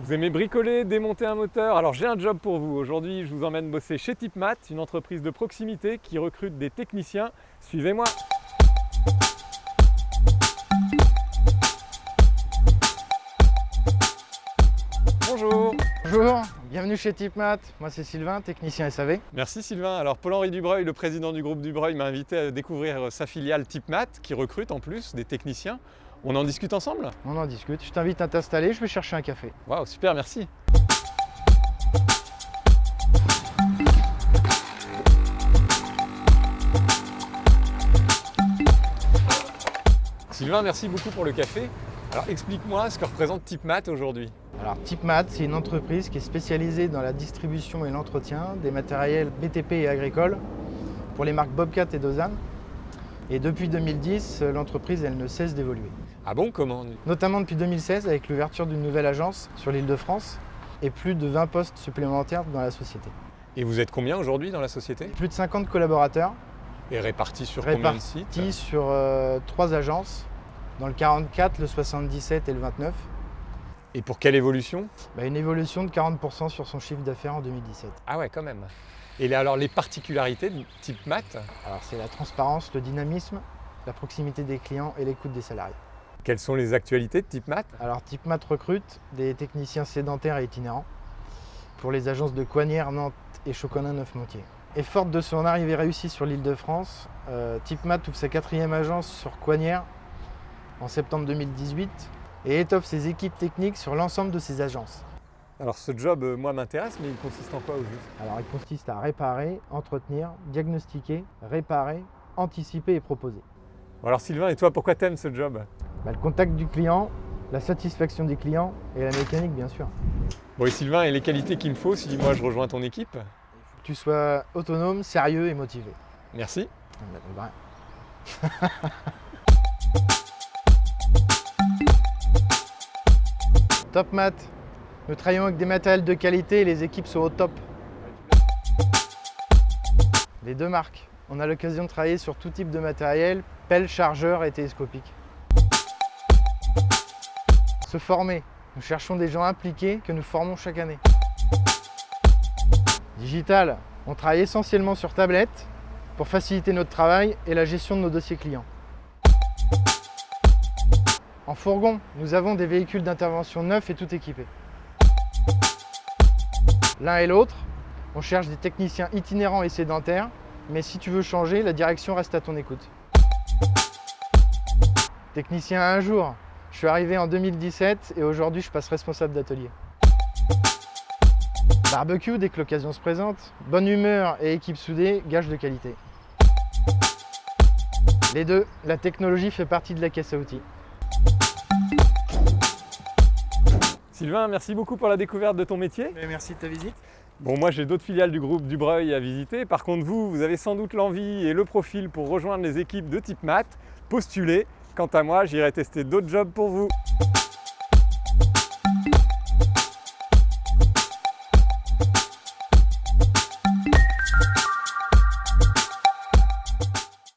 Vous aimez bricoler, démonter un moteur? Alors j'ai un job pour vous. Aujourd'hui, je vous emmène bosser chez Tipmat, une entreprise de proximité qui recrute des techniciens. Suivez-moi Bonjour Bonjour, bienvenue chez Tipmat. Moi c'est Sylvain, technicien SAV. Merci Sylvain. Alors Paul-Henri Dubreuil, le président du groupe Dubreuil, m'a invité à découvrir sa filiale Tipmat qui recrute en plus des techniciens. On en discute ensemble? On en discute. Je t'invite à t'installer, je vais chercher un café. Waouh, super, merci. Sylvain, merci beaucoup pour le café. Alors explique-moi ce que représente Tipmat aujourd'hui. Alors Tipmat, c'est une entreprise qui est spécialisée dans la distribution et l'entretien des matériels BTP et agricoles pour les marques Bobcat et Dozan. Et depuis 2010, l'entreprise elle ne cesse d'évoluer. Ah bon, comment Notamment depuis 2016 avec l'ouverture d'une nouvelle agence sur l'île de France et plus de 20 postes supplémentaires dans la société. Et vous êtes combien aujourd'hui dans la société? Plus de 50 collaborateurs. Et répartis sur combien de sites? Répartis sur euh, trois agences, dans le 44, le 77 et le 29. Et pour quelle évolution bah, Une évolution de 40% sur son chiffre d'affaires en 2017. Ah ouais, quand même. Et alors les particularités de type maths Alors c'est la transparence, le dynamisme, la proximité des clients et l'écoute des salariés. Quelles sont les actualités de type maths Alors type maths recrute des techniciens sédentaires et itinérants pour les agences de Coignères, Nantes et Choconin-Neuf-Montier. Et forte de son arrivée réussie sur l'île de France, euh, Type Mat ouvre sa quatrième agence sur Coignères en septembre 2018 et étoffe ses équipes techniques sur l'ensemble de ses agences. Alors ce job, euh, moi, m'intéresse, mais il consiste en quoi au juste? Alors il consiste à réparer, entretenir, diagnostiquer, réparer, anticiper et proposer. Alors Sylvain, et toi, pourquoi t'aimes ce job? Bah, Le contact du client, la satisfaction des clients et la mécanique, bien sûr. Bon, et Sylvain, et les qualités qu'il me faut si moi je rejoins ton équipe? Il faut que tu sois autonome, sérieux et motivé. Merci. Ah, bah, Top Mat. Nous travaillons avec des matériels de qualité et les équipes sont au top. Les deux marques. On a l'occasion de travailler sur tout type de matériel, pelle, chargeur et télescopique. Se former. Nous cherchons des gens impliqués que nous formons chaque année. Digital. On travaille essentiellement sur tablette pour faciliter notre travail et la gestion de nos dossiers clients. En fourgon, nous avons des véhicules d'intervention neufs et tout équipés. L'un et l'autre, on cherche des techniciens itinérants et sédentaires, mais si tu veux changer, la direction reste à ton écoute. Technicien un jour, je suis arrivé en 2017 et aujourd'hui je passe responsable d'atelier. Barbecue dès que l'occasion se présente, bonne humeur et équipe soudée, gage de qualité. Les deux, la technologie fait partie de la caisse à outils. Sylvain, merci beaucoup pour la découverte de ton métier. merci de ta visite. Bon, moi j'ai d'autres filiales du groupe Dubreuil à visiter. Par contre, vous, vous avez sans doute l'envie et le profil pour rejoindre les équipes de type maths. Postulez. Quant à moi, j'irai tester d'autres jobs pour vous.